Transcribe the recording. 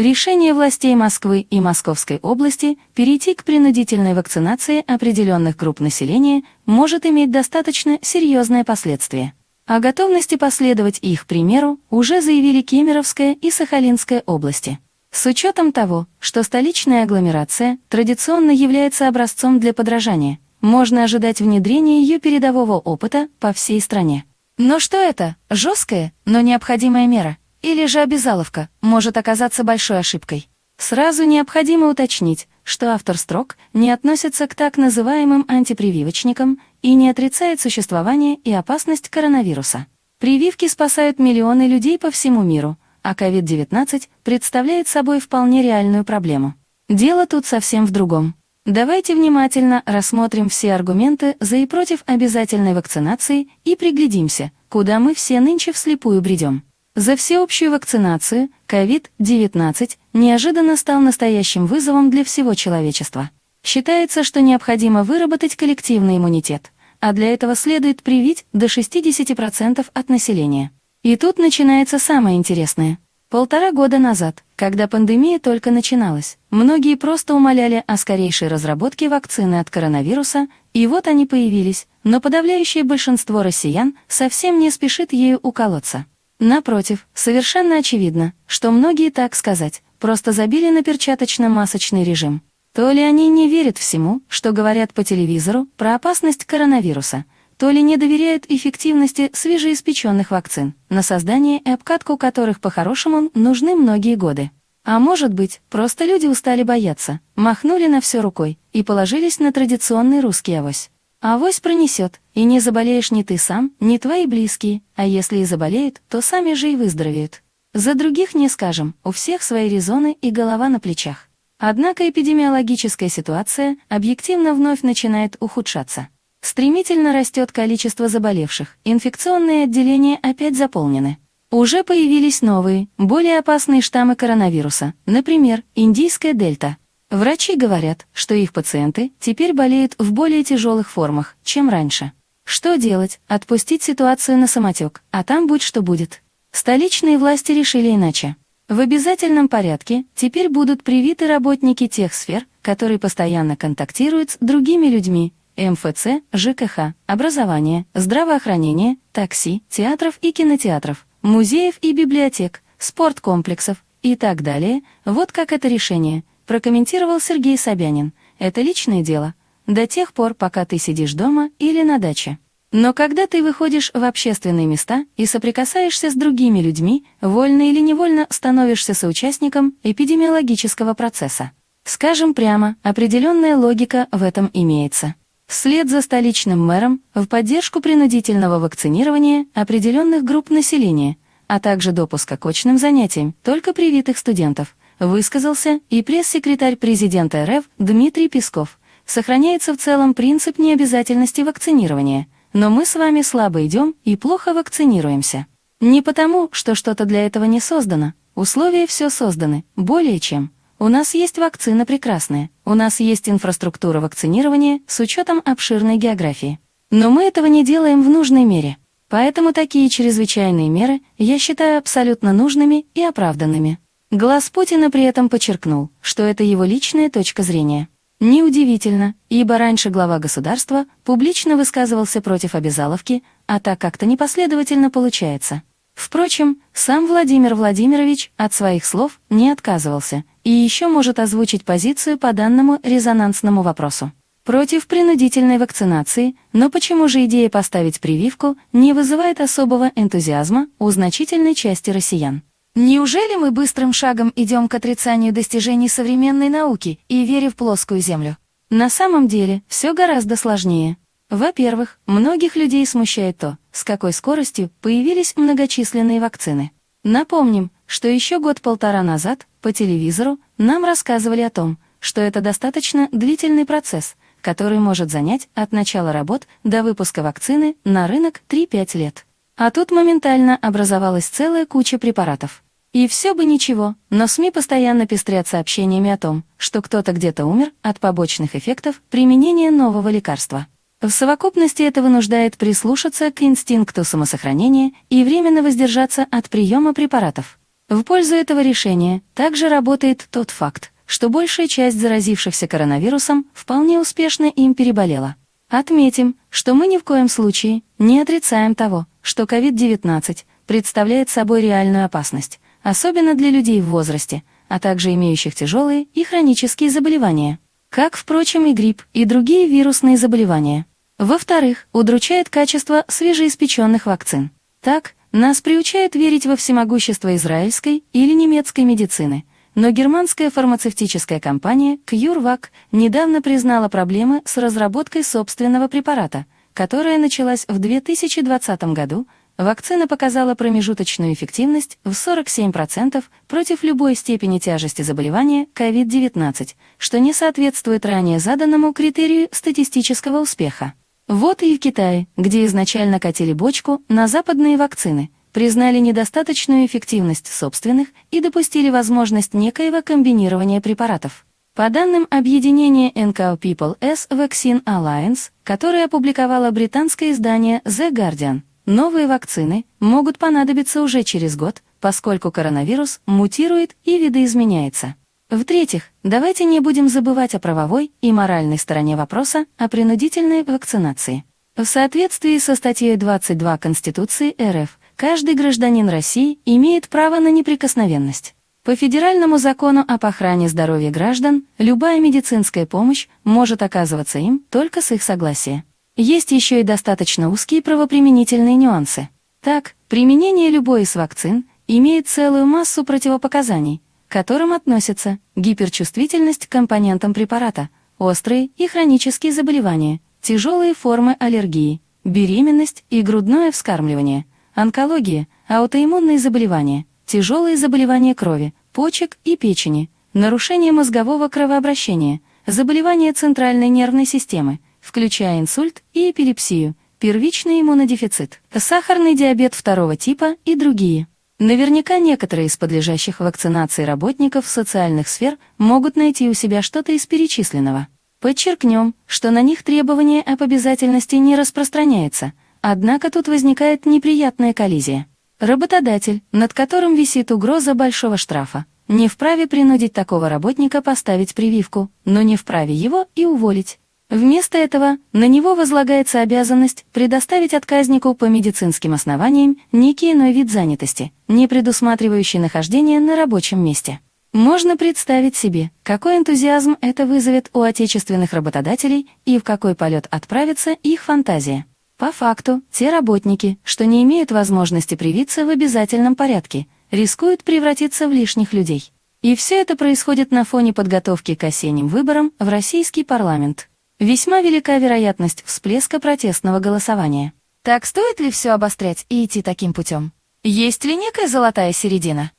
Решение властей Москвы и Московской области перейти к принудительной вакцинации определенных групп населения может иметь достаточно серьезные последствия. О готовности последовать их примеру уже заявили Кемеровская и Сахалинская области. С учетом того, что столичная агломерация традиционно является образцом для подражания, можно ожидать внедрения ее передового опыта по всей стране. Но что это? Жесткая, но необходимая мера? Или же обязаловка может оказаться большой ошибкой? Сразу необходимо уточнить, что автор строк не относится к так называемым антипрививочникам и не отрицает существование и опасность коронавируса. Прививки спасают миллионы людей по всему миру, а COVID-19 представляет собой вполне реальную проблему. Дело тут совсем в другом. Давайте внимательно рассмотрим все аргументы за и против обязательной вакцинации и приглядимся, куда мы все нынче вслепую бредем. За всеобщую вакцинацию COVID-19 неожиданно стал настоящим вызовом для всего человечества. Считается, что необходимо выработать коллективный иммунитет, а для этого следует привить до 60% от населения. И тут начинается самое интересное. Полтора года назад, когда пандемия только начиналась, многие просто умоляли о скорейшей разработке вакцины от коронавируса, и вот они появились, но подавляющее большинство россиян совсем не спешит ею уколоться. Напротив, совершенно очевидно, что многие, так сказать, просто забили на перчаточно-масочный режим. То ли они не верят всему, что говорят по телевизору про опасность коронавируса – то ли не доверяют эффективности свежеиспеченных вакцин, на создание и обкатку которых по-хорошему нужны многие годы. А может быть, просто люди устали бояться, махнули на все рукой и положились на традиционный русский авось. Авось пронесет, и не заболеешь ни ты сам, ни твои близкие, а если и заболеют, то сами же и выздоровеют. За других не скажем, у всех свои резоны и голова на плечах. Однако эпидемиологическая ситуация объективно вновь начинает ухудшаться. Стремительно растет количество заболевших, инфекционные отделения опять заполнены. Уже появились новые, более опасные штаммы коронавируса, например, индийская дельта. Врачи говорят, что их пациенты теперь болеют в более тяжелых формах, чем раньше. Что делать? Отпустить ситуацию на самотек, а там будь что будет. Столичные власти решили иначе. В обязательном порядке теперь будут привиты работники тех сфер, которые постоянно контактируют с другими людьми, МФЦ, ЖКХ, образование, здравоохранение, такси, театров и кинотеатров, музеев и библиотек, спорткомплексов и так далее. Вот как это решение, прокомментировал Сергей Собянин. Это личное дело. До тех пор, пока ты сидишь дома или на даче. Но когда ты выходишь в общественные места и соприкасаешься с другими людьми, вольно или невольно становишься соучастником эпидемиологического процесса. Скажем прямо, определенная логика в этом имеется. Вслед за столичным мэром в поддержку принудительного вакцинирования определенных групп населения, а также допуска к очным занятиям только привитых студентов, высказался и пресс-секретарь президента РФ Дмитрий Песков. Сохраняется в целом принцип необязательности вакцинирования, но мы с вами слабо идем и плохо вакцинируемся. Не потому, что что-то для этого не создано, условия все созданы, более чем. У нас есть вакцина прекрасная, у нас есть инфраструктура вакцинирования с учетом обширной географии. Но мы этого не делаем в нужной мере. Поэтому такие чрезвычайные меры я считаю абсолютно нужными и оправданными. Глаз Путина при этом подчеркнул, что это его личная точка зрения. Неудивительно, ибо раньше глава государства публично высказывался против обязаловки, а так как-то непоследовательно получается. Впрочем, сам Владимир Владимирович от своих слов не отказывался и еще может озвучить позицию по данному резонансному вопросу. Против принудительной вакцинации, но почему же идея поставить прививку не вызывает особого энтузиазма у значительной части россиян? Неужели мы быстрым шагом идем к отрицанию достижений современной науки и вере в плоскую Землю? На самом деле все гораздо сложнее. Во-первых, многих людей смущает то, с какой скоростью появились многочисленные вакцины. Напомним, что еще год-полтора назад по телевизору нам рассказывали о том, что это достаточно длительный процесс, который может занять от начала работ до выпуска вакцины на рынок 3-5 лет. А тут моментально образовалась целая куча препаратов. И все бы ничего, но СМИ постоянно пестрят сообщениями о том, что кто-то где-то умер от побочных эффектов применения нового лекарства. В совокупности это вынуждает прислушаться к инстинкту самосохранения и временно воздержаться от приема препаратов. В пользу этого решения также работает тот факт, что большая часть заразившихся коронавирусом вполне успешно им переболела. Отметим, что мы ни в коем случае не отрицаем того, что COVID-19 представляет собой реальную опасность, особенно для людей в возрасте, а также имеющих тяжелые и хронические заболевания, как, впрочем, и грипп и другие вирусные заболевания. Во-вторых, удручает качество свежеиспеченных вакцин. Так, нас приучают верить во всемогущество израильской или немецкой медицины, но германская фармацевтическая компания CureVac недавно признала проблемы с разработкой собственного препарата, которая началась в 2020 году. Вакцина показала промежуточную эффективность в 47% против любой степени тяжести заболевания COVID-19, что не соответствует ранее заданному критерию статистического успеха. Вот и в Китае, где изначально катили бочку на западные вакцины, признали недостаточную эффективность собственных и допустили возможность некоего комбинирования препаратов. По данным объединения NKO People S Vaccine Alliance, которое опубликовало британское издание The Guardian, новые вакцины могут понадобиться уже через год, поскольку коронавирус мутирует и видоизменяется. В-третьих, давайте не будем забывать о правовой и моральной стороне вопроса о принудительной вакцинации. В соответствии со статьей 22 Конституции РФ, каждый гражданин России имеет право на неприкосновенность. По федеральному закону об охране здоровья граждан, любая медицинская помощь может оказываться им только с их согласия. Есть еще и достаточно узкие правоприменительные нюансы. Так, применение любой из вакцин имеет целую массу противопоказаний, к которым относятся гиперчувствительность к компонентам препарата, острые и хронические заболевания, тяжелые формы аллергии, беременность и грудное вскармливание, онкология, аутоиммунные заболевания, тяжелые заболевания крови, почек и печени, нарушение мозгового кровообращения, заболевания центральной нервной системы, включая инсульт и эпилепсию, первичный иммунодефицит, сахарный диабет второго типа и другие. Наверняка некоторые из подлежащих вакцинации работников социальных сфер могут найти у себя что-то из перечисленного. Подчеркнем, что на них требование об обязательности не распространяется, однако тут возникает неприятная коллизия. Работодатель, над которым висит угроза большого штрафа, не вправе принудить такого работника поставить прививку, но не вправе его и уволить. Вместо этого на него возлагается обязанность предоставить отказнику по медицинским основаниям некий иной вид занятости, не предусматривающий нахождение на рабочем месте. Можно представить себе, какой энтузиазм это вызовет у отечественных работодателей и в какой полет отправится их фантазия. По факту, те работники, что не имеют возможности привиться в обязательном порядке, рискуют превратиться в лишних людей. И все это происходит на фоне подготовки к осенним выборам в российский парламент. Весьма велика вероятность всплеска протестного голосования. Так стоит ли все обострять и идти таким путем? Есть ли некая золотая середина?